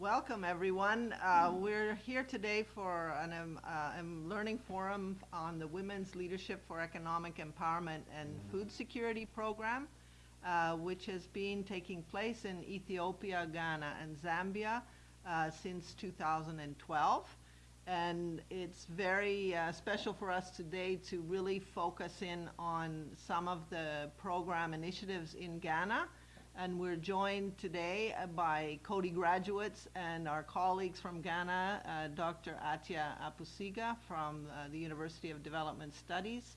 Welcome, everyone. Uh, we're here today for an um, uh, um, learning forum on the Women's Leadership for Economic Empowerment and Food Security program, uh, which has been taking place in Ethiopia, Ghana, and Zambia uh, since 2012. And it's very uh, special for us today to really focus in on some of the program initiatives in Ghana and we're joined today uh, by Coady graduates and our colleagues from Ghana, uh, Dr. Atia Apusiga from uh, the University of Development Studies,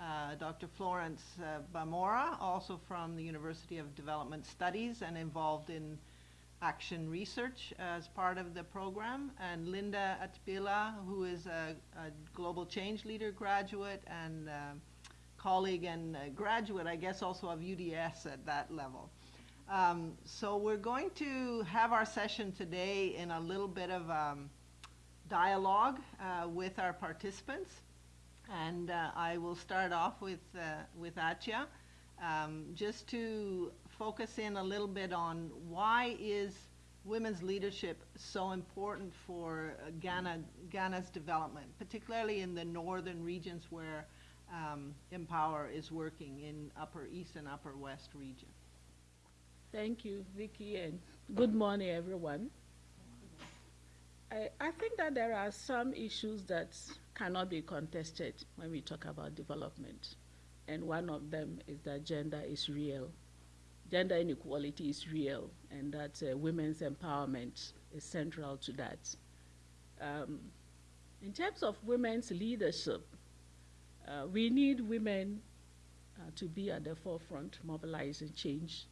uh, Dr. Florence uh, Bamora, also from the University of Development Studies and involved in action research as part of the program, and Linda Atbila, who is a, a global change leader graduate and um, colleague and graduate, I guess, also of UDS at that level. Um, so we're going to have our session today in a little bit of um, dialogue uh, with our participants. And uh, I will start off with, uh, with Atia, um, just to focus in a little bit on why is women's leadership so important for Ghana, Ghana's development, particularly in the northern regions where um, Empower is working in Upper East and Upper West region. Thank you, Vicky, and good morning, everyone. I, I think that there are some issues that cannot be contested when we talk about development. And one of them is that gender is real. Gender inequality is real, and that uh, women's empowerment is central to that. Um, in terms of women's leadership, uh, we need women uh, to be at the forefront, mobilizing change.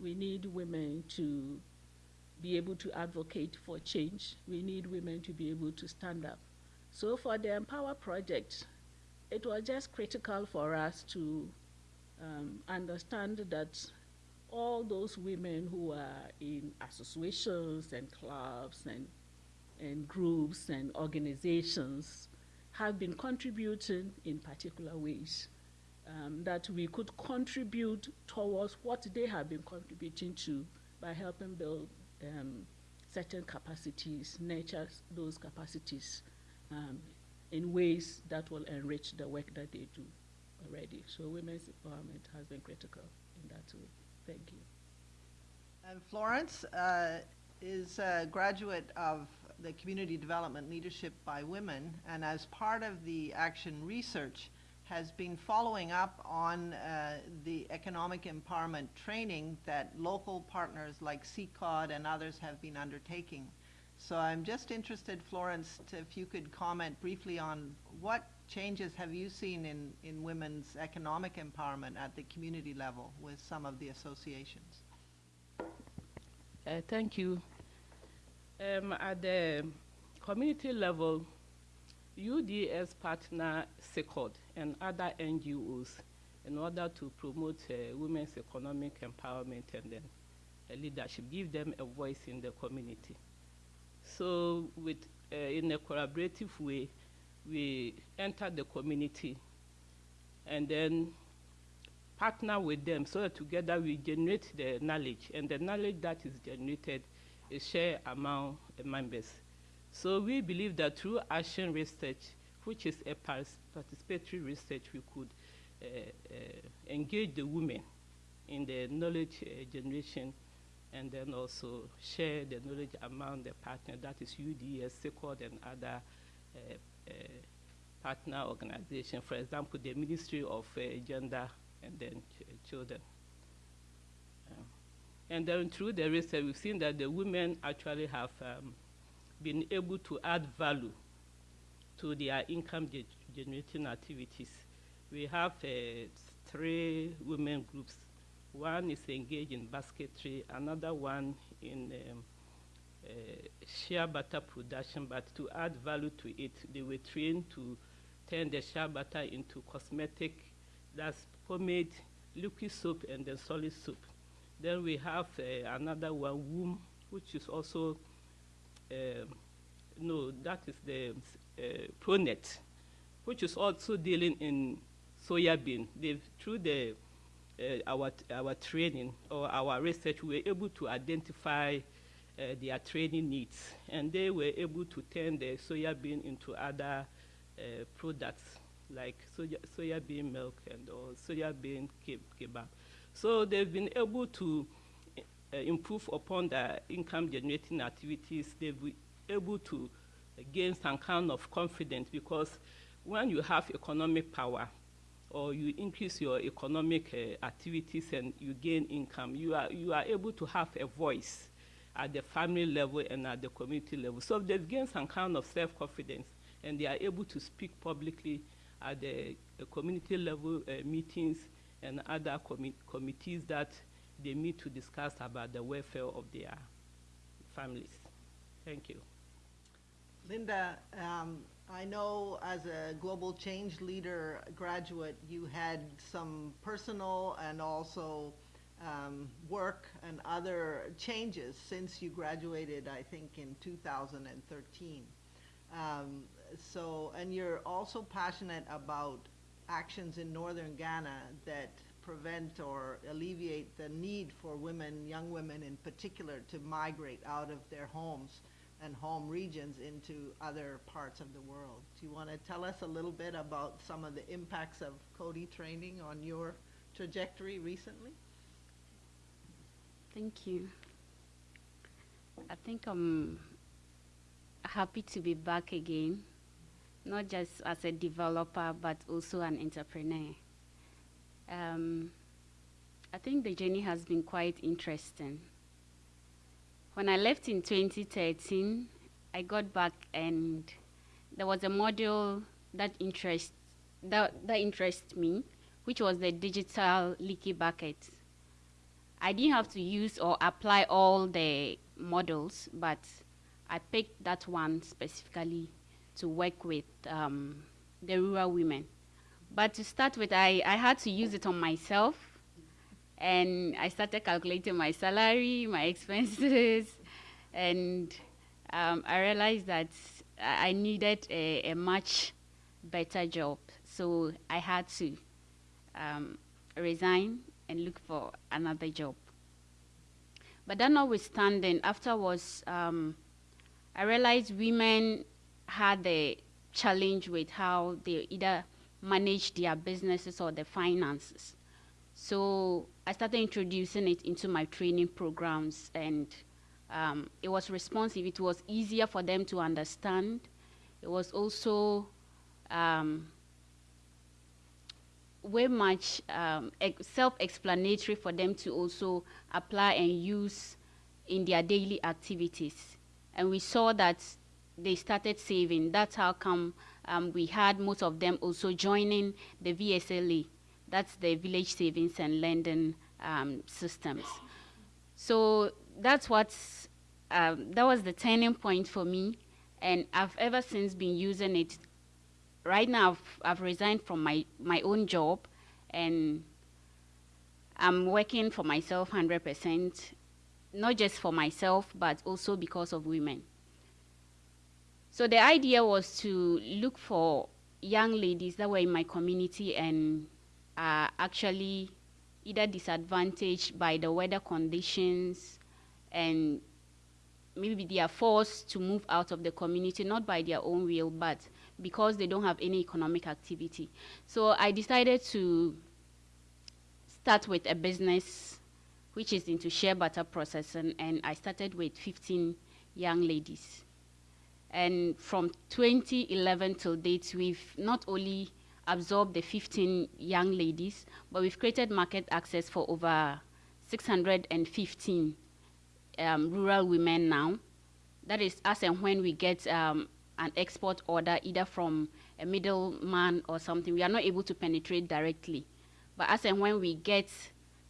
We need women to be able to advocate for change. We need women to be able to stand up. So for the Empower project, it was just critical for us to um, understand that all those women who are in associations and clubs and, and groups and organizations have been contributing in particular ways. Um, that we could contribute towards what they have been contributing to by helping build um, certain capacities, nurture those capacities um, in ways that will enrich the work that they do already. So women's empowerment has been critical in that way. Thank you. And Florence uh, is a graduate of the Community Development Leadership by Women, and as part of the action research, has been following up on uh, the economic empowerment training that local partners like CECOD and others have been undertaking. So I'm just interested, Florence, if you could comment briefly on what changes have you seen in, in women's economic empowerment at the community level with some of the associations? Uh, thank you. Um, at the community level, UDS partner CECOD and other NGOs in order to promote uh, women's economic empowerment and then uh, leadership, give them a voice in the community. So with, uh, in a collaborative way, we enter the community and then partner with them so that together we generate the knowledge and the knowledge that is generated is shared among members. So we believe that through action research, which is a participatory research, we could uh, uh, engage the women in the knowledge uh, generation and then also share the knowledge among the partners, that is UDS, CECOD, and other uh, uh, partner organizations, for example, the Ministry of uh, Gender and then ch Children. And then through the research, we've seen that the women actually have um, been able to add value to their income ge generating activities. We have uh, three women groups. One is engaged in basketry, another one in um, uh, shea butter production, but to add value to it, they were trained to turn the shea butter into cosmetic, that's pomade, liquid soap, and then solid soap. Then we have uh, another one, womb, which is also um, no, that is the uh, ProNet, which is also dealing in soya bean. They've, through the, uh, our, our training or our research, we were able to identify their training needs. And they were able to turn the soya bean into other products like soya, soya bean milk and or soya bean kebab. So they've been able to uh, improve upon their income generating activities. They've been able to gain some kind of confidence because when you have economic power or you increase your economic uh, activities and you gain income, you are, you are able to have a voice at the family level and at the community level. So they've gained some kind of self-confidence and they are able to speak publicly at the, the community level uh, meetings and other com committees that they meet to discuss about the welfare of their families. Thank you. Linda, um, I know as a global change leader graduate, you had some personal and also um, work and other changes since you graduated, I think, in 2013. Um, so, and you're also passionate about actions in northern Ghana that prevent or alleviate the need for women, young women in particular, to migrate out of their homes and home regions into other parts of the world. Do you want to tell us a little bit about some of the impacts of Coady training on your trajectory recently? Thank you. I think I'm happy to be back again, not just as a developer, but also an entrepreneur. Um, I think the journey has been quite interesting. When I left in 2013, I got back and there was a module that interest that, that interested me, which was the digital leaky bucket. I didn't have to use or apply all the models, but I picked that one specifically to work with um, the rural women. But to start with, I, I had to use it on myself, and I started calculating my salary, my expenses, and um, I realized that I needed a, a, much better job. So I had to um, resign and look for another job. But that notwithstanding, afterwards, um, I realized women had the challenge with how they either manage their businesses or their finances. So I started introducing it into my training programs and um, it was responsive. It was easier for them to understand. It was also um, very much um, self-explanatory for them to also apply and use in their daily activities. And we saw that they started saving. That's how come um, we had most of them also joining the VSLA. That's the Village Savings and Lending um, Systems. So that's what's, um, that was the turning point for me. And I've ever since been using it right now I've, I've resigned from my, my own job and I'm working for myself 100%, not just for myself, but also because of women. So the idea was to look for young ladies that were in my community and are actually either disadvantaged by the weather conditions and maybe they are forced to move out of the community, not by their own will, but because they don't have any economic activity. So I decided to start with a business which is into shea butter processing, and I started with 15 young ladies. And from 2011 till date, we've not only absorbed the 15 young ladies, but we've created market access for over 615 um, rural women now. That is as and when we get um, an export order either from a middleman or something, we are not able to penetrate directly. But as and when we get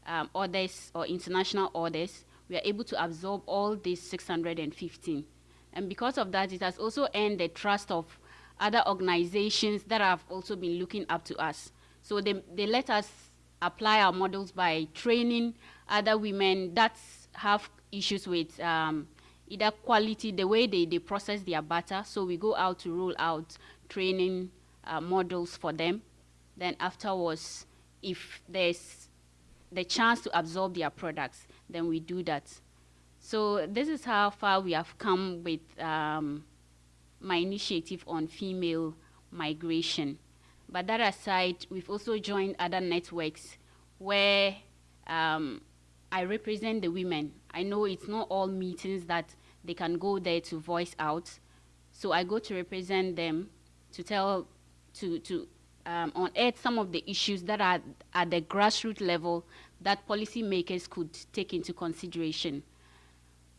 um, orders or international orders, we are able to absorb all these 615. And because of that, it has also earned the trust of other organizations that have also been looking up to us. So they, they let us apply our models by training other women that have issues with um, either quality, the way they, they process their butter. So we go out to roll out training uh, models for them. Then afterwards, if there's the chance to absorb their products, then we do that. So this is how far we have come with um, my initiative on female migration. But that aside, we've also joined other networks where um, I represent the women. I know it's not all meetings that they can go there to voice out. So I go to represent them to tell, to, to um, unearth some of the issues that are at the grassroots level that policymakers could take into consideration.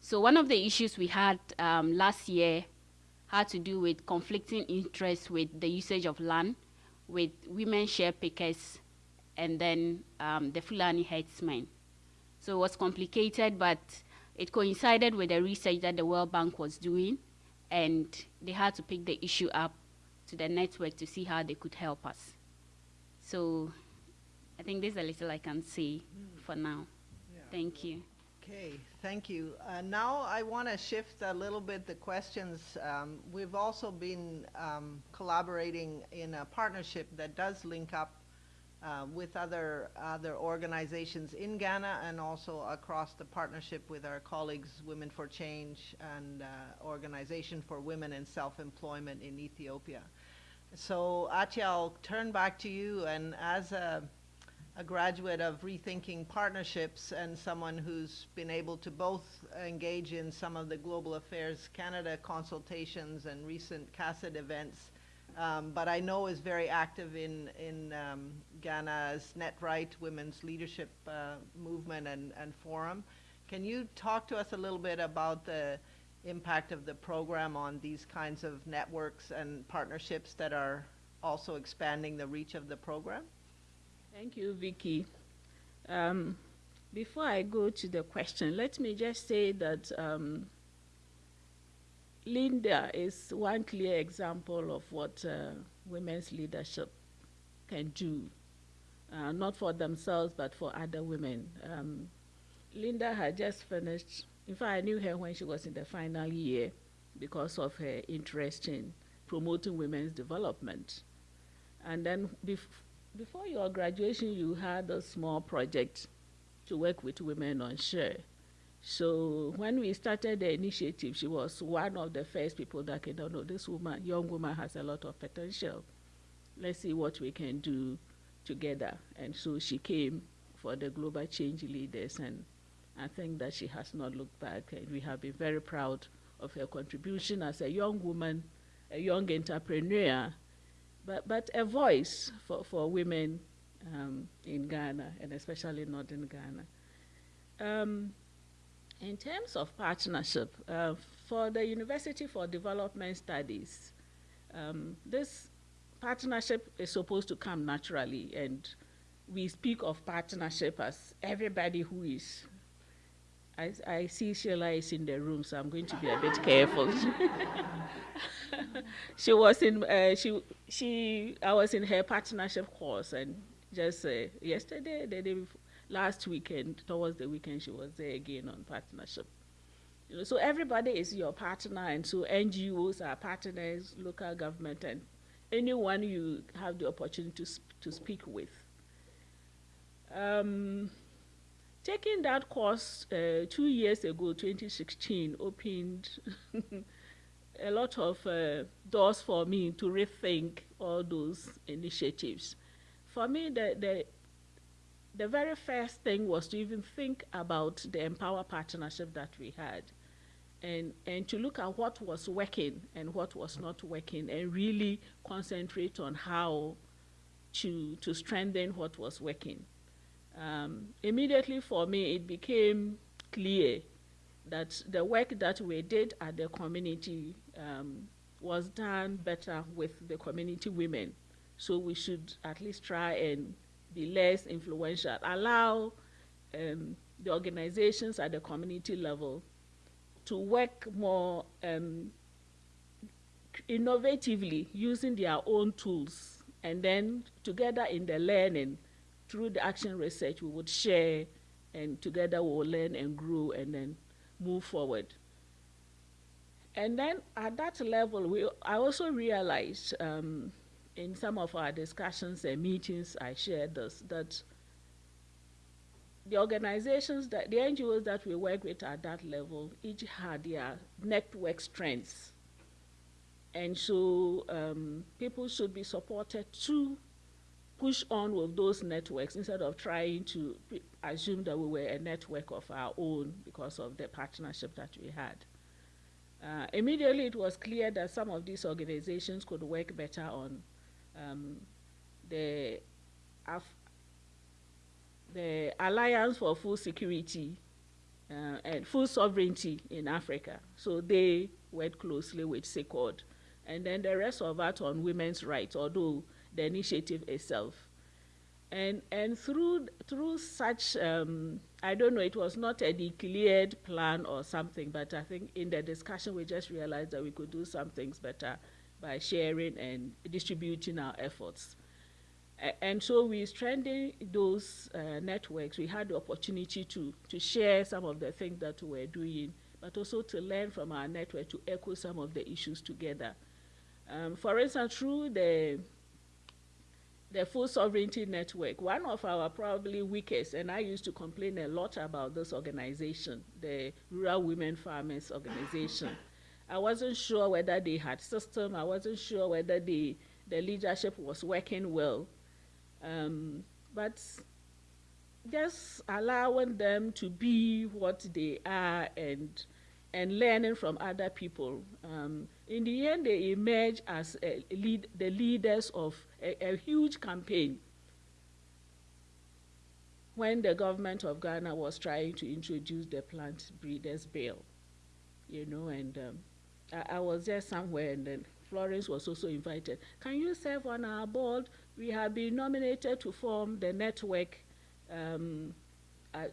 So one of the issues we had um, last year had to do with conflicting interests with the usage of land, with women shea pickers, and then um, the Fulani herdsmen. So it was complicated, but it coincided with the research that the World Bank was doing, and they had to pick the issue up to the network to see how they could help us. So I think this is a little I can say for now. Yeah. Thank you. Okay, thank you. Uh, now I want to shift a little bit the questions. Um, we've also been um, collaborating in a partnership that does link up uh, with other other organizations in Ghana and also across the partnership with our colleagues Women for Change and uh, Organization for Women and Self-Employment in Ethiopia. So Atia, I'll turn back to you and as a a graduate of Rethinking Partnerships and someone who's been able to both engage in some of the Global Affairs Canada consultations and recent CASID events, um, but I know is very active in, in um, Ghana's NetRight Women's Leadership uh, Movement and, and Forum. Can you talk to us a little bit about the impact of the program on these kinds of networks and partnerships that are also expanding the reach of the program? Thank you, Vicky. Um, before I go to the question, let me just say that um, Linda is one clear example of what uh, women's leadership can do, uh, not for themselves, but for other women. Um, Linda had just finished, in fact, I knew her when she was in the final year because of her interest in promoting women's development. And then before your graduation, you had a small project to work with women on shea. So when we started the initiative, she was one of the first people that came, oh, know this woman, young woman has a lot of potential. Let's see what we can do together. And so she came for the Global Change Leaders, and I think that she has not looked back. And we have been very proud of her contribution as a young woman, a young entrepreneur, but, but a voice for, for women um, in Ghana, and especially northern Ghana. Um, in terms of partnership, uh, for the University for Development Studies, um, this partnership is supposed to come naturally, and we speak of partnership as everybody who is. I, I see Sheila is in the room, so I'm going to be a bit careful. she was in uh, she she I was in her partnership course, and just uh, yesterday, the day before, last weekend, towards the weekend, she was there again on partnership. You know, so everybody is your partner, and so NGOs are partners, local government, and anyone you have the opportunity to, sp to speak with. Um, taking that course uh, two years ago, 2016, opened a lot of uh, doors for me to rethink all those initiatives. For me, the, the, the very first thing was to even think about the Empower partnership that we had and, and to look at what was working and what was not working and really concentrate on how to, to strengthen what was working. Um, immediately for me, it became clear that the work that we did at the community um, was done better with the community women. So we should at least try and be less influential, allow um, the organizations at the community level to work more um, innovatively using their own tools and then together in the learning through the action research we would share and together we will learn and grow and then move forward. And then at that level, we, I also realized um, in some of our discussions and meetings, I shared this, that the organizations that the NGOs that we work with at that level each had their network strengths, and so um, people should be supported to push on with those networks instead of trying to assume that we were a network of our own because of the partnership that we had. Uh, immediately, it was clear that some of these organizations could work better on um, the the Alliance for Food Security uh, and Food Sovereignty in Africa. So they worked closely with CECOD. And then the rest of that on women's rights, although the initiative itself. And, and through, through such, um, I don't know, it was not a declared plan or something, but I think in the discussion we just realized that we could do some things better by sharing and distributing our efforts and so we strengthened those uh, networks. We had the opportunity to, to share some of the things that we were doing, but also to learn from our network to echo some of the issues together. Um, for instance, through the the Food Sovereignty Network, one of our probably weakest, and I used to complain a lot about this organization, the Rural Women Farmers Organization. I wasn't sure whether they had system, I wasn't sure whether the, the leadership was working well. Um, but just allowing them to be what they are and and learning from other people. Um, in the end, they emerge as lead, the leaders of a, a, huge campaign when the government of Ghana was trying to introduce the plant breeders bill, you know, and um, I, I, was there somewhere and then Florence was also invited. Can you serve on our board? we have been nominated to form the network. Um, uh,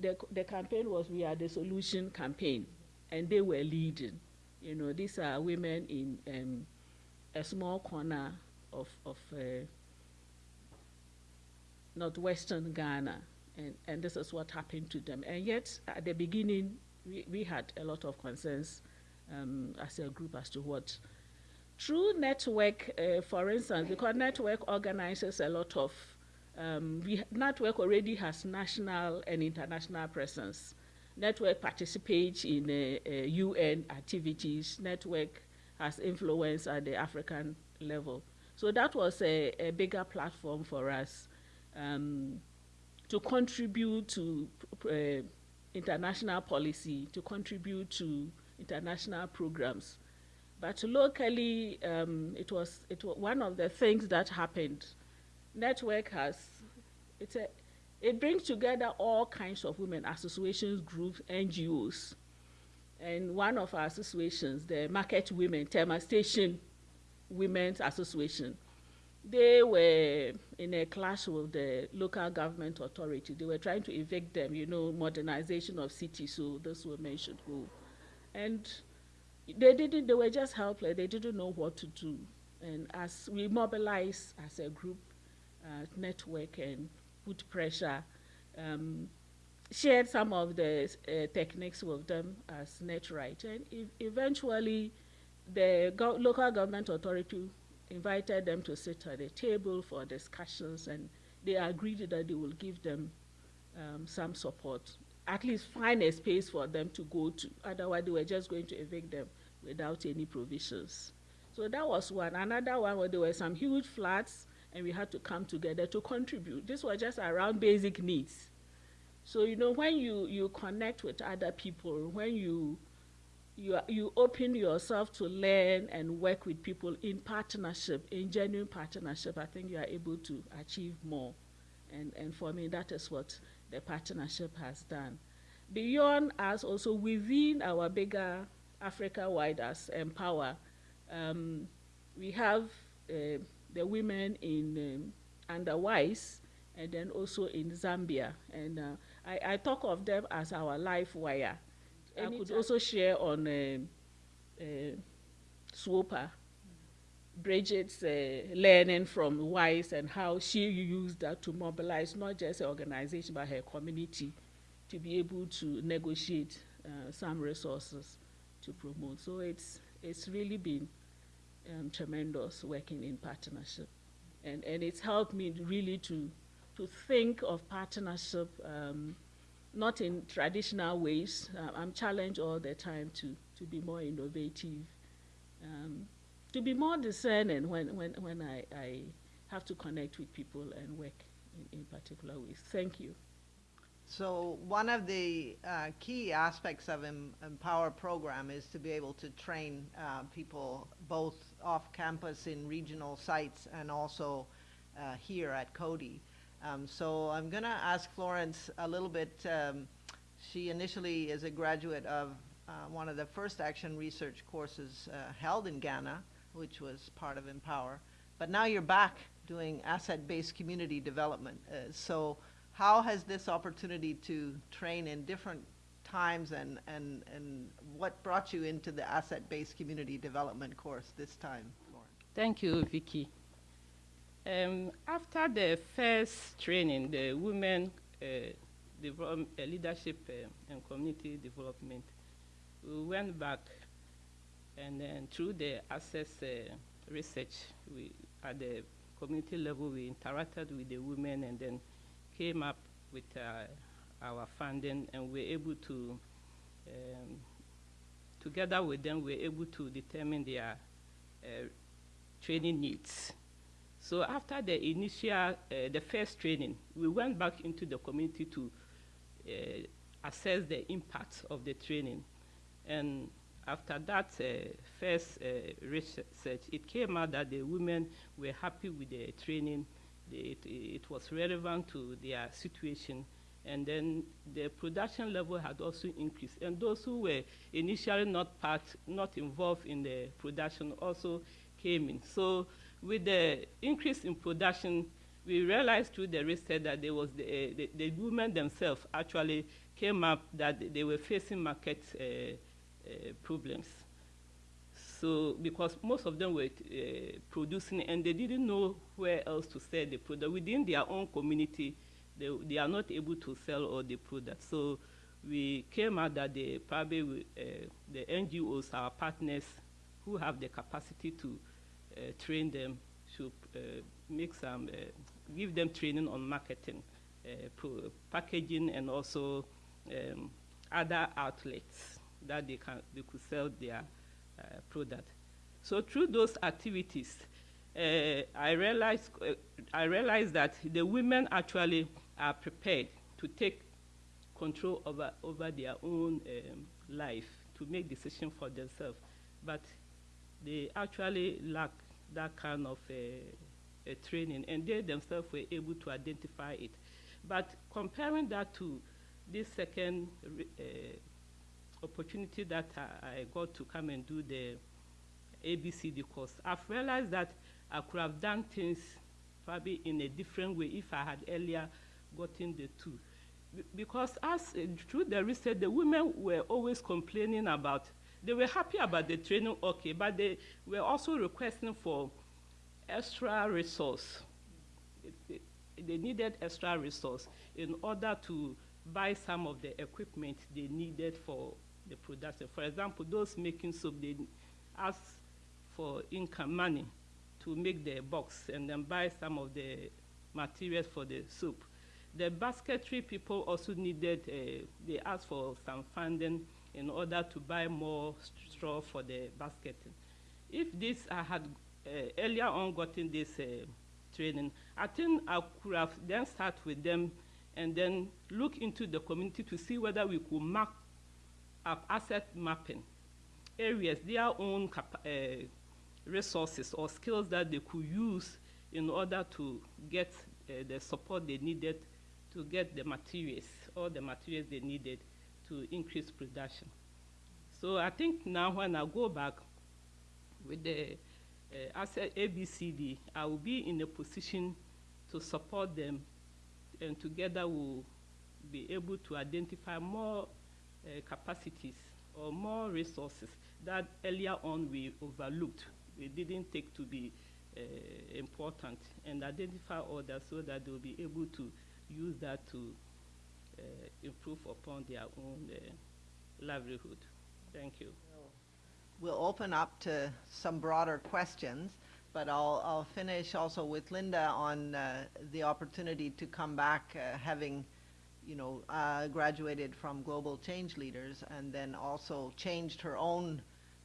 the, the campaign was We Are the Solution campaign, and they were leading. You know, these are women in um, a small corner of, of uh, northwestern Ghana, and, and this is what happened to them. And yet, at the beginning, we, we had a lot of concerns um, as a group as to what through network, uh, for instance, because network organizes a lot of, um, we, network already has national and international presence. Network participates in uh, uh, UN activities. Network has influence at the African level. So that was a, a bigger platform for us um, to contribute to uh, international policy, to contribute to international programs. But locally, um, it was it was one of the things that happened. Network has it's a it brings together all kinds of women associations, groups, NGOs. And one of our associations, the Market Women, Tema Station Women's Association, they were in a clash with the local government authority. They were trying to evict them, you know, modernization of cities, so those women should go. And they didn't, they were just helpless. They didn't know what to do. And as we mobilized as a group, uh, network and put pressure, um, shared some of the uh, techniques with them as NetRight. And e eventually, the go local government authority invited them to sit at a table for discussions, and they agreed that they will give them um, some support, at least find a space for them to go to. Otherwise, they were just going to evict them without any provisions. So that was one. Another one where there were some huge floods and we had to come together to contribute. This was just around basic needs. So you know when you, you connect with other people, when you you, you open yourself to learn and work with people in partnership, in genuine partnership, I think you are able to achieve more. And, and for me, that is what the partnership has done. Beyond us, also within our bigger Africa-wide as Empower. Um, we have uh, the women in um, under WISE and then also in Zambia. And uh, I, I, talk of them as our life wire. Anytime. I could also share on uh, uh, SWOPA, Bridget's uh, learning from WISE and how she used that to mobilize not just her organization but her community to be able to negotiate uh, some resources to promote. So it's it's really been um, tremendous working in partnership, and and it's helped me really to to think of partnership um, not in traditional ways. Uh, I'm challenged all the time to, to be more innovative, um, to be more discerning when, when, when I, I have to connect with people and work in, in particular ways. Thank you. So one of the uh, key aspects of em- Empower program is to be able to train uh, people both off campus in regional sites and also uh, here at Coady. Um, so I'm going to ask Florence a little bit. Um, she initially is a graduate of uh, one of the first action research courses uh, held in Ghana, which was part of Empower. But now you're back doing asset-based community development. Uh, so how has this opportunity to train in different times and, and, and what brought you into the asset-based community development course this time, Lauren? Thank you, Vicky. Um, after the first training, the Women uh, uh, Leadership uh, and Community Development, we went back and then through the access uh, research we, at the community level, we interacted with the women and then came up with uh, our funding and we were able to, um, together with them, we were able to determine their training needs. So after the initial, uh, the first training, we went back into the community to uh, assess the impact of the training. And after that uh, first research, it came out that the women were happy with the training. It, it was relevant to their situation. And then the production level had also increased. And those who were initially not part, not involved in the production also came in. So with the increase in production, we realized through the research that there was the, uh, the, the, women themselves actually came up that they were facing market uh, problems. So because most of them were producing and they didn't know where else to sell the product within their own community, they, they are not able to sell all the products. So we came out that they probably uh, the NGOs, our partners, who have the capacity to train them, to uh, make some, uh, give them training on marketing, packaging, and also um, other outlets that they can they could sell their product. So through those activities, uh, I realized uh, I realized that the women actually are prepared to take control over over their own um, life to make decisions for themselves, but they actually lack that kind of uh, training, and they themselves were able to identify it. But comparing that to this second uh, opportunity that I, I, got to come and do the ABCD course, I've realized that I could have done things probably in a different way if I had earlier gotten the two. Because as uh, through the research, the women were always complaining about they were happy about the training, okay, but they were also requesting for extra resource. They needed extra resource in order to buy some of the equipment they needed for the production. For example, those making soap, they ask for income money to make the box and then buy some of the materials for the soup. The basketry people also needed, uh, they asked for some funding in order to buy more straw for the basketing. If this I had uh, earlier on gotten this uh, training, I think I could have then start with them and then look into the community to see whether we could map up asset mapping areas, their own uh, resources or skills that they could use in order to get the support they needed to get the materials, all the materials they needed to increase production. So I think now when I go back with the uh, asset ABCD, I will be in a position to support them and together we'll be able to identify more uh, capacities or more resources that earlier on we overlooked, we didn't take to be uh, important, and identify others so that they'll be able to use that to improve upon their own uh, livelihood. Thank you. We'll open up to some broader questions. but I'll, I'll finish also with Linda on uh, the opportunity to come back uh, having, you know, uh, graduated from Global Change Leaders and then also changed her own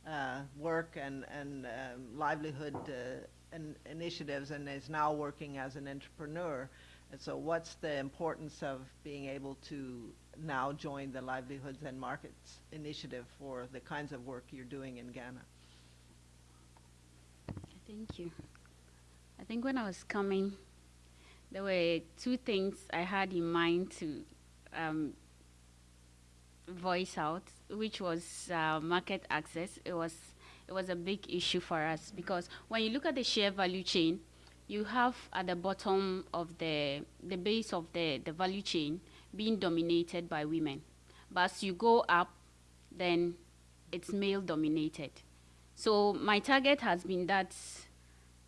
uh, work and, and um, livelihood uh, in initiatives and is now working as an entrepreneur. And so what's the importance of being able to now join the Livelihoods and Markets Initiative for the kinds of work you're doing in Ghana? Thank you. I think when I was coming, there were two things I had in mind to um, voice out, which was uh, market access. It was it was a big issue for us because when you look at the shea value chain, you have at the bottom of the the base of the the value chain being dominated by women, but as you go up, then it's male dominated. So my target has been that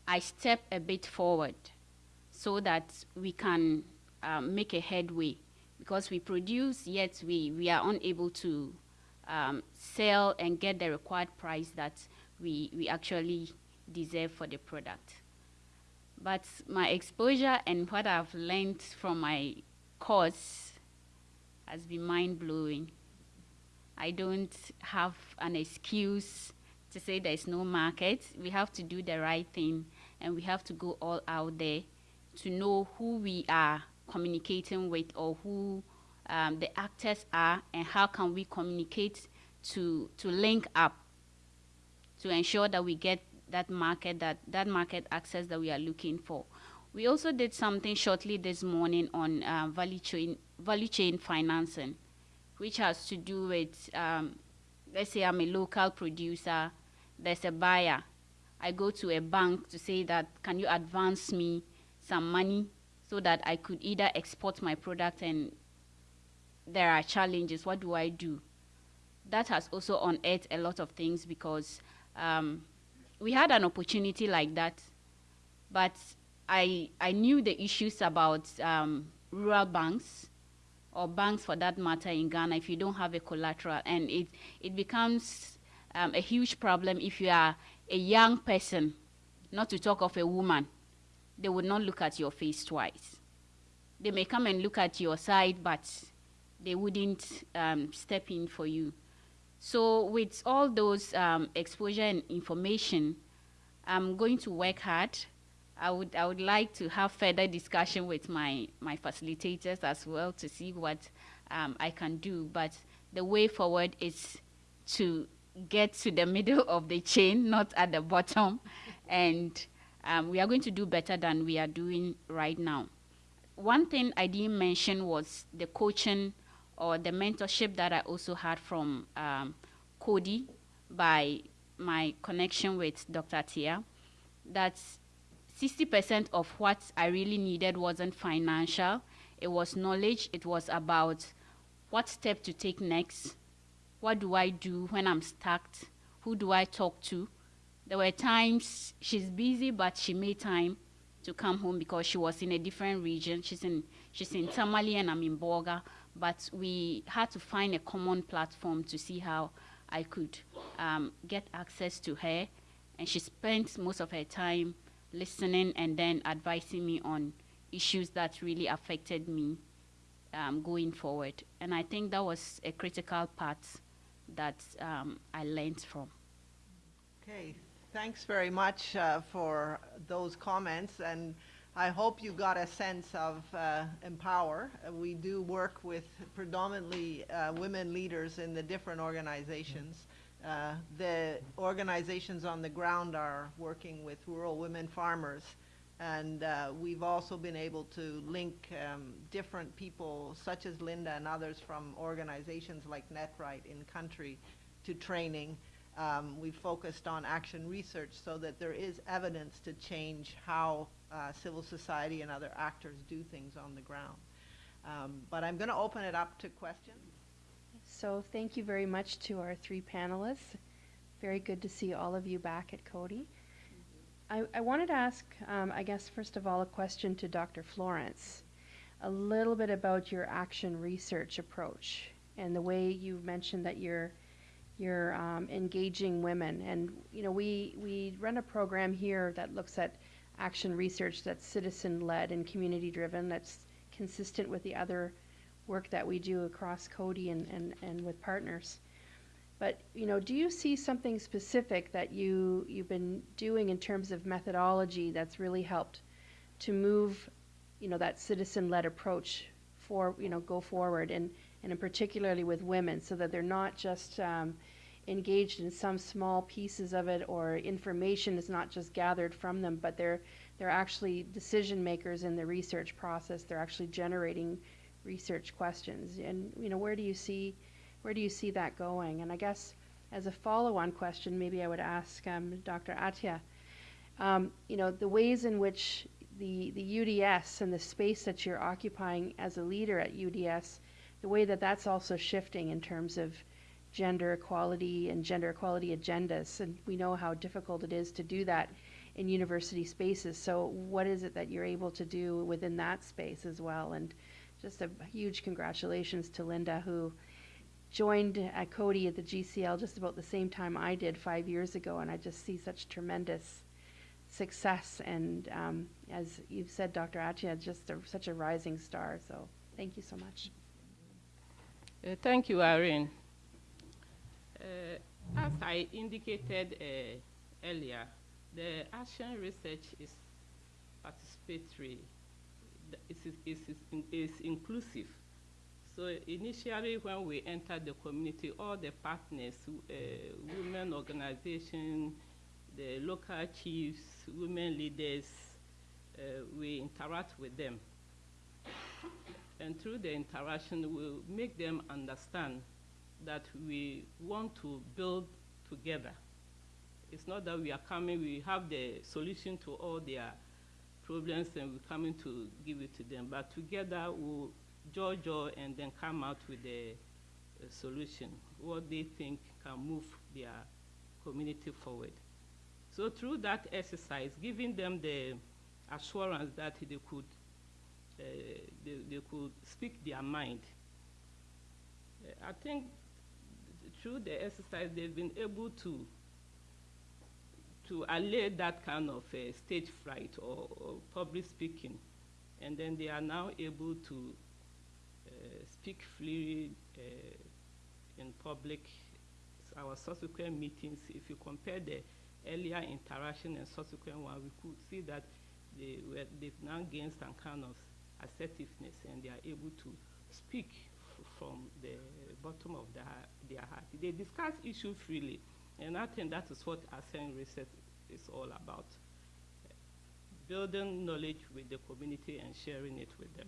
I step a bit forward so that we can um, make a headway because we produce yet we, we are unable to um, sell and get the required price that we, we actually deserve for the product. But my exposure and what I've learned from my course has been mind-blowing. I don't have an excuse to say there's no market. We have to do the right thing and we have to go all out there to know who we are communicating with or who um, the actors are and how can we communicate to, to link up to ensure that we get that market, that, that market access that we are looking for. We also did something shortly this morning on uh, value, chain, value chain financing, which has to do with, um, let's say I'm a local producer, there's a buyer. I go to a bank to say that, can you advance me some money so that I could either export my product and there are challenges, what do I do? That has also unearthed a lot of things because um, we had an opportunity like that, but I, I knew the issues about um, rural banks or banks for that matter in Ghana if you don't have a collateral and it, it becomes um, a huge problem if you are a young person, not to talk of a woman, they would not look at your face twice. They may come and look at your side, but they wouldn't um, step in for you. So with all those um, exposure and information, I'm going to work hard. I would, I would like to have further discussion with my, my facilitators as well to see what um, I can do. But the way forward is to get to the middle of the chain, not at the bottom. and um, we are going to do better than we are doing right now. One thing I didn't mention was the coaching or the mentorship that I also had from um, Coady by my connection with Dr. Tia, that 60% of what I really needed wasn't financial. It was knowledge. It was about what step to take next. What do I do when I'm stuck? Who do I talk to? There were times she's busy, but she made time to come home because she was in a different region. She's in she's in Tamale and I'm in Bolga, but we had to find a common platform to see how I could um, get access to her. And she spent most of her time listening and then advising me on issues that really affected me um, going forward. And I think that was a critical part that um, I learned from. Okay, thanks very much uh, for those comments, and I hope you got a sense of uh, Empower. Uh, we do work with predominantly uh, women leaders in the different organizations. Uh, the organizations on the ground are working with rural women farmers, and uh, we've also been able to link um, different people, such as Linda and others from organizations like NetRight in country, to training um, we focused on action research so that there is evidence to change how uh, civil society and other actors do things on the ground. Um, but I'm going to open it up to questions. So thank you very much to our three panelists. Very good to see all of you back at Coady. I, I wanted to ask, um, I guess, first of all, a question to Dr. Florence. A little bit about your action research approach and the way you mentioned that you're you're um, engaging women. And, you know, we, we run a program here that looks at action research that's citizen-led and community-driven, that's consistent with the other work that we do across Coady and, and, and with partners. But, you know, do you see something specific that you, you've been doing in terms of methodology that's really helped to move, you know, that citizen-led approach for, you know, go forward and, and particularly with women so that they're not just um, engaged in some small pieces of it or information is not just gathered from them, but they're, they're actually decision makers in the research process. They're actually generating research questions. And, you know, where do you see, where do you see that going? And I guess as a follow-on question, maybe I would ask um, Dr. Atia, um, you know, the ways in which the, the UDS and the space that you're occupying as a leader at UDS, the way that that's also shifting in terms of gender equality and gender equality agendas. And we know how difficult it is to do that in university spaces. So what is it that you're able to do within that space as well? And just a huge congratulations to Linda, who joined at Coady at the GCL just about the same time I did five years ago, and I just see such tremendous success. And um, as you've said, Dr. Attia, just a, such a rising star. So thank you so much. Uh, thank you, Irene. Uh, as I indicated uh, earlier, the action research is participatory. It is, it is, in, is inclusive. So initially when we entered the community, all the partners, uh, women organization, the local chiefs, women leaders, uh, we interact with them. And through the interaction, we'll make them understand that we want to build together. It's not that we are coming, we have the solution to all their problems and we're coming to give it to them, but together we'll judge and then come out with a, a solution, what they think can move their community forward. So through that exercise, giving them the assurance that they could, uh, they, they could speak their mind, uh, I think through the exercise, they've been able to to allay that kind of uh, stage fright or, or, public speaking. And then they are now able to uh, speak freely uh, in public. So Our subsequent meetings, if you compare the earlier interaction and subsequent one, we could see that they were, they've now gained some kind of assertiveness and they are able to speak from the bottom of the, their heart. They discuss issues freely, and I think that is what action research is all about. Building knowledge with the community and sharing it with them.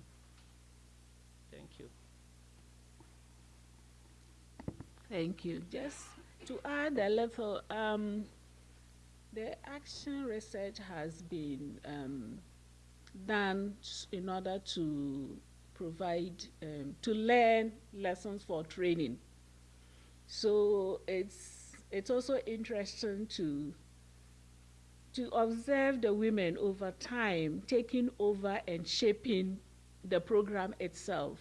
Thank you. Thank you. Just to add a little, um, the action research has been um, done in order to provide, um, to learn lessons for training. So it's, it's also interesting to, to observe the women over time taking over and shaping the program itself.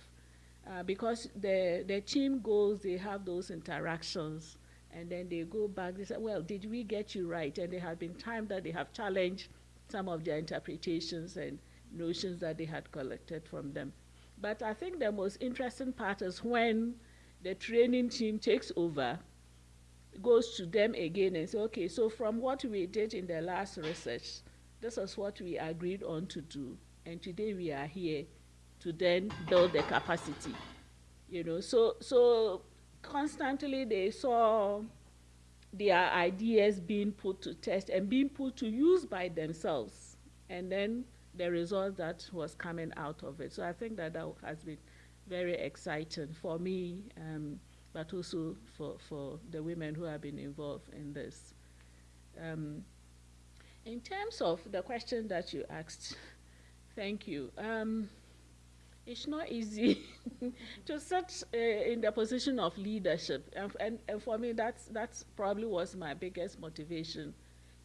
Uh, because the, the team goals, they have those interactions and then they go back, they say, well, did we get you right? And there have been times that they have challenged some of their interpretations and notions that they had collected from them. But I think the most interesting part is when the training team takes over, goes to them again and say, okay, so from what we did in the last research, this is what we agreed on to do. And today we are here to then build the capacity. You know, so so constantly they saw their ideas being put to test and being put to use by themselves. And then the result that was coming out of it. So I think that that has been very exciting for me, um, but also for, for the women who have been involved in this. Um, in terms of the question that you asked, thank you. Um, it's not easy to sit uh, in the position of leadership, and, and, and, for me, that's that's probably was my biggest motivation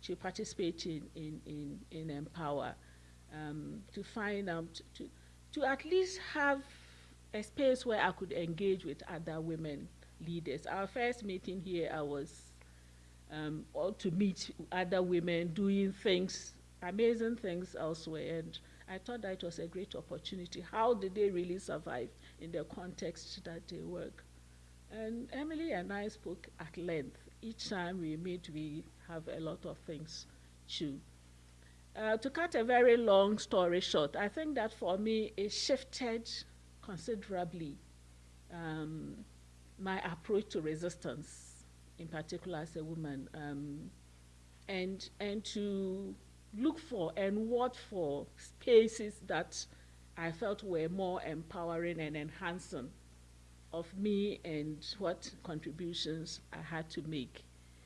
to participate in in in, in Empower um, to find out, to, to at least have a space where I could engage with other women leaders. Our first meeting here, I was um, to meet other women doing things, amazing things elsewhere, and I thought that was a great opportunity. How did they really survive in the context that they work? And Emily and I spoke at length. Each time we meet, we have a lot of things to. Uh, to cut a very long story short, I think that for me it shifted considerably um, my approach to resistance, in particular as a woman, um, and and to look for and watch for spaces that I felt were more empowering and enhancing of me and what contributions I had to make,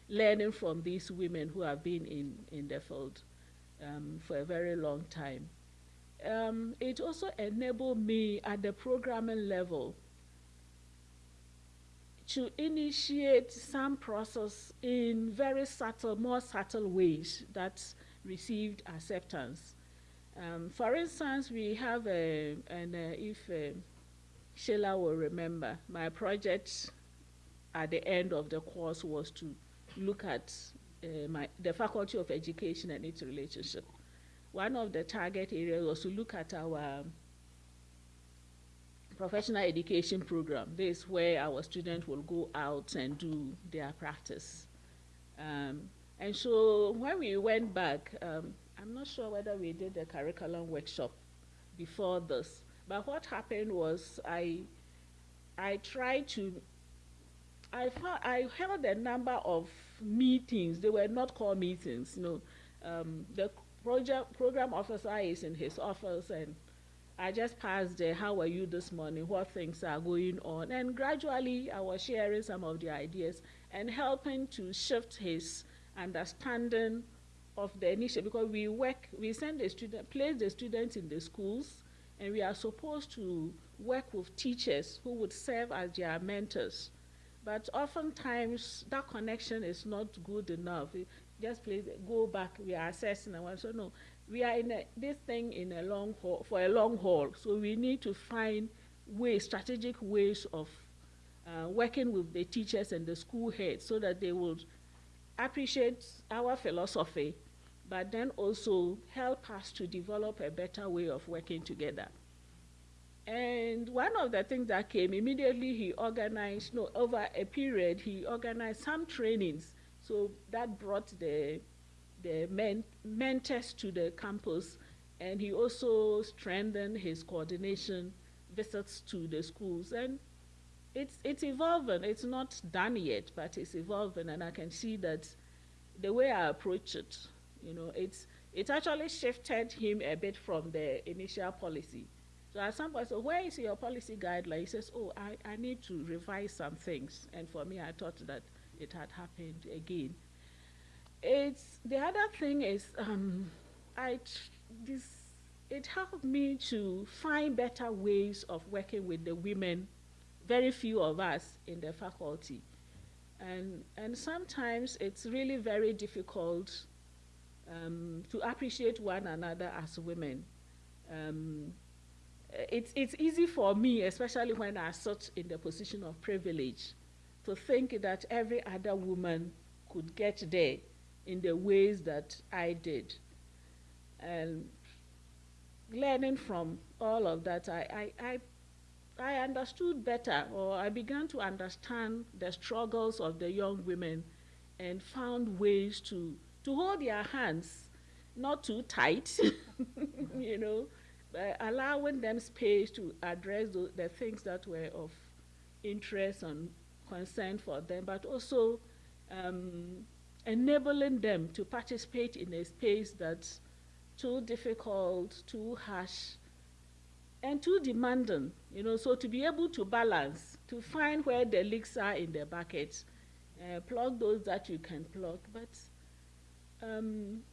learning from these women who have been in, in the field um, for a very long time. Um, it also enabled me at the programming level to initiate some process in very subtle, more subtle ways that received acceptance. Um, for instance, we have a, and uh, if uh, Sheila will remember, my project at the end of the course was to look at uh, my, the Faculty of Education and its relationship. One of the target areas was to look at our professional education program. This is where our students will go out and do their practice. Um, and so when we went back, um, I'm not sure whether we did the curriculum workshop before this, but what happened was I, I tried to, I, I held a number of meetings. They were not called meetings, you know. Um, the project, program officer is in his office and I just passed there, how are you this morning, what things are going on, and gradually I was sharing some of the ideas and helping to shift his understanding of the initiative because we work, we send the student, place the students in the schools, and we are supposed to work with teachers who would serve as their mentors. But oftentimes that connection is not good enough. It just please go back, we are assessing and one. So no, we are in a, this thing in a long haul, for a long haul. So we need to find ways, strategic ways of uh, working with the teachers and the school heads so that they would appreciate our philosophy, but then also help us to develop a better way of working together. And one of the things that came immediately, he organized, no, over a period, he organized some trainings. So that brought the, the men, mentors to the campus, and he also strengthened his coordination visits to the schools. And it's, it's evolving. It's not done yet, but it's evolving, and I can see that the way I approach it, you know, it's, it actually shifted him a bit from the initial policy. So at some point, so where is your policy guideline? He says, oh, I, I need to revise some things. And for me, I thought that it had happened again. It's, the other thing is, um, I, this, it helped me to find better ways of working with the women very few of us in the faculty. And, and sometimes it's really very difficult um, to appreciate one another as women. Um, it's, it's easy for me, especially when I sit in the position of privilege, to think that every other woman could get there in the ways that I did. And learning from all of that, I, I, I I understood better, or I began to understand the struggles of the young women and found ways to, to hold their hands, not too tight, you know, but allowing them space to address the, the things that were of interest and concern for them, but also um, enabling them to participate in a space that's too difficult, too harsh, and too demanding, you know, so to be able to balance, to find where the leaks are in the bucket, uh, plug those that you can plug, but um,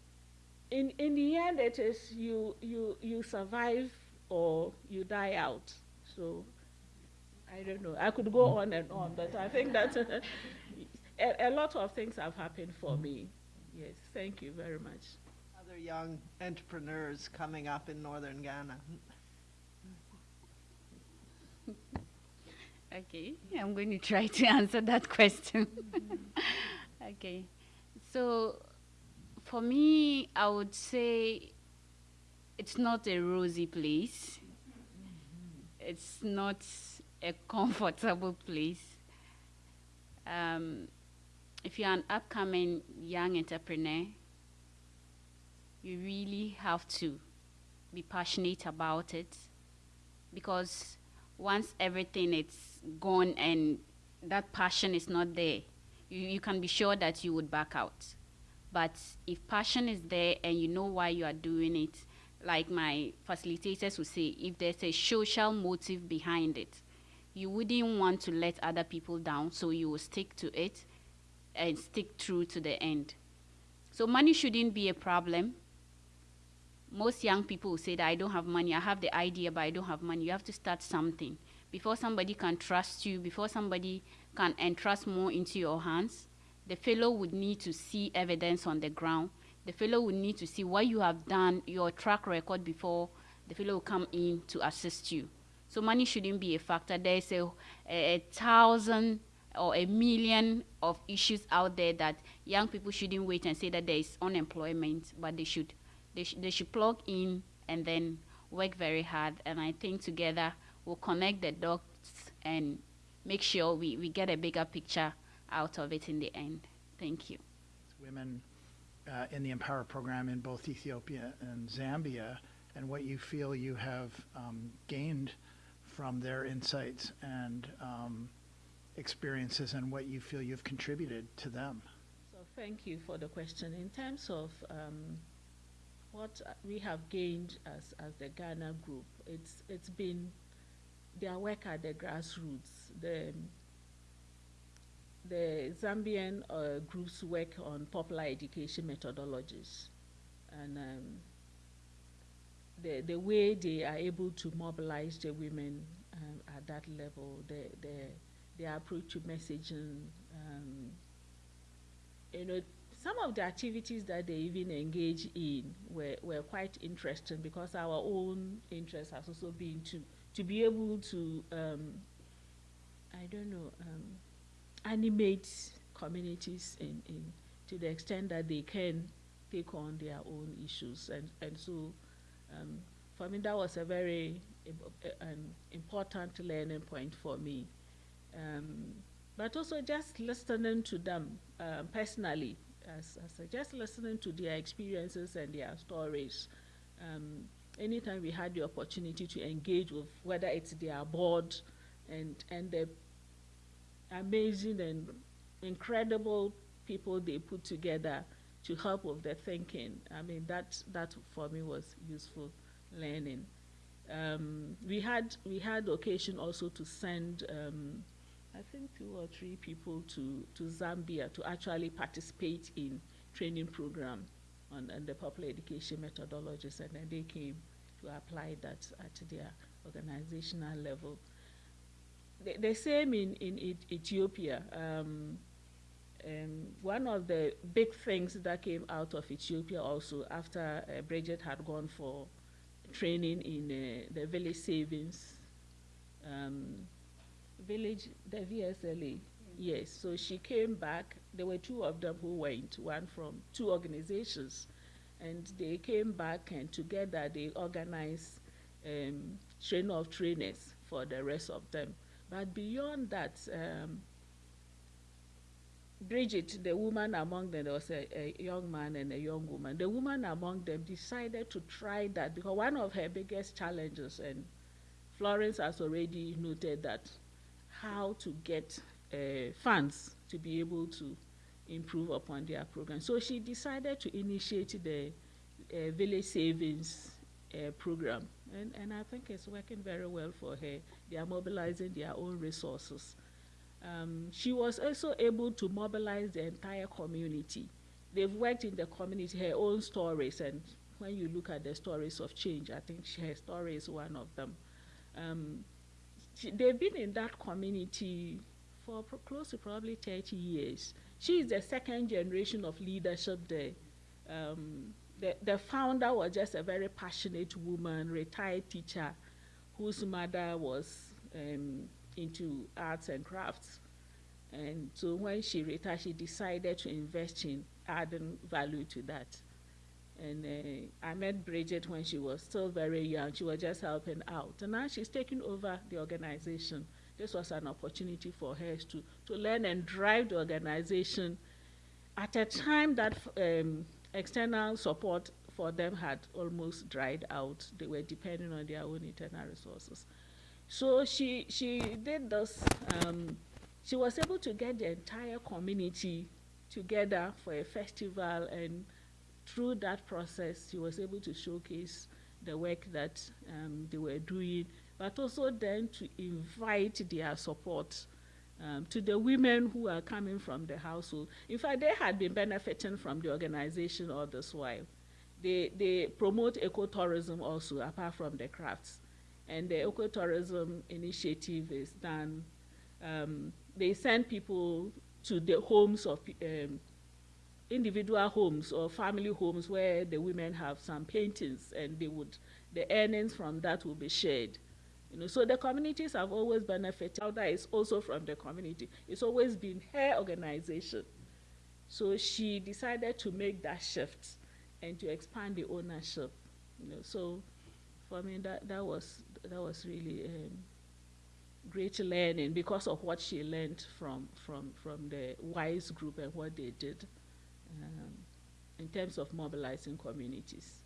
in, in the end it is you, you, you survive or you die out. So I don't know, I could go mm. on and on, but I think that a, a lot of things have happened for me. Yes, thank you very much. Other young entrepreneurs coming up in northern Ghana. Okay, I'm going to try to answer that question. okay, so for me, I would say it's not a rosy place. It's not a comfortable place. Um, if you're an upcoming young entrepreneur, you really have to be passionate about it because once everything is gone and that passion is not there, you, you can be sure that you would back out. But if passion is there and you know why you are doing it, like my facilitators would say, if there's a social motive behind it, you wouldn't want to let other people down, so you will stick to it and stick through to the end. So money shouldn't be a problem. Most young people say that I don't have money. I have the idea, but I don't have money. You have to start something before somebody can trust you, before somebody can entrust more into your hands. The fellow would need to see evidence on the ground. The fellow would need to see what you have done, your track record before the fellow will come in to assist you. So money shouldn't be a factor. There's a, a, a thousand or a million of issues out there that young people shouldn't wait and say that there is unemployment, but they should they, sh- they should plug in and then work very hard. And I think together we'll connect the dots and make sure we, we get a bigger picture out of it in the end. Thank you. women uh, in the Empower program in both Ethiopia and Zambia, and what you feel you have um, gained from their insights and um, experiences, and what you feel you've contributed to them. So thank you for the question. In terms of um, what we have gained as, as the Ghana group, it's, it's been their work at the grassroots. The, the Zambian uh, groups work on popular education methodologies. And um, the, the way they are able to mobilize the women um, at that level, the, the, their approach to messaging, um, you know, some of the activities that they even engage in were, were quite interesting because our own interest has also been to, to be able to, um, I don't know, um, animate communities in, in to the extent that they can take on their own issues. And, and so um, for me, that was a very im- an important learning point for me. Um, but also just listening to them um, personally, as, as just listening to their experiences and their stories. Um, anytime we had the opportunity to engage with whether it's their board and and the amazing and incredible people they put together to help with their thinking. I mean that that for me was useful learning. Um, we had we had occasion also to send um, I think two or three people to, to Zambia to actually participate in training program on, on the popular education methodologies and then they came to apply that at their organizational level. The, the same in, in Eth- Ethiopia. Um, um, one of the big things that came out of Ethiopia also after uh, Bridget had gone for training in uh, the village savings um, village, the VSLA. Yes, so she came back. There were two of them who went, one from two organizations, and they came back and together they organized um, train of trainers for the rest of them. But beyond that, um, Bridget, the woman among them, there was a, a young man and a young woman. The woman among them decided to try that because one of her biggest challenges, and Florence has already noted that, how to get uh, funds to be able to improve upon their program. So she decided to initiate the uh, village savings uh, program, and, and I think it's working very well for her. They are mobilizing their own resources. Um, she was also able to mobilize the entire community. They've worked in the community, her own stories, and when you look at the stories of change, I think she, her story is one of them. Um, she, they've been in that community for pro- close to probably 30 years. She is the second generation of leadership there. Um, the, the founder was just a very passionate woman, retired teacher, whose mother was um, into arts and crafts. And so when she retired, she decided to invest in adding value to that. And uh, I met Bridget when she was still very young. She was just helping out. And now she's taking over the organization. This was an opportunity for her to, to learn and drive the organization at a time that um, external support for them had almost dried out. They were depending on their own internal resources. So she, she did this. Um, she was able to get the entire community together for a festival and through that process she was able to showcase the work that um, they were doing but also then to invite their support um, to the women who are coming from the household. In fact, they had been benefiting from the organization all this while. They, they promote ecotourism also, apart from the crafts. And the ecotourism initiative is done. Um, they send people to the homes of um, individual homes or family homes where the women have some paintings and they would the earnings from that will be shared you know so the communities have always benefited. That is also from the community. It's always been her organization. So she decided to make that shift and to expand the ownership you know. So for me that that was that was really um, great learning because of what she learned from from from the wise group and what they did um, in terms of mobilizing communities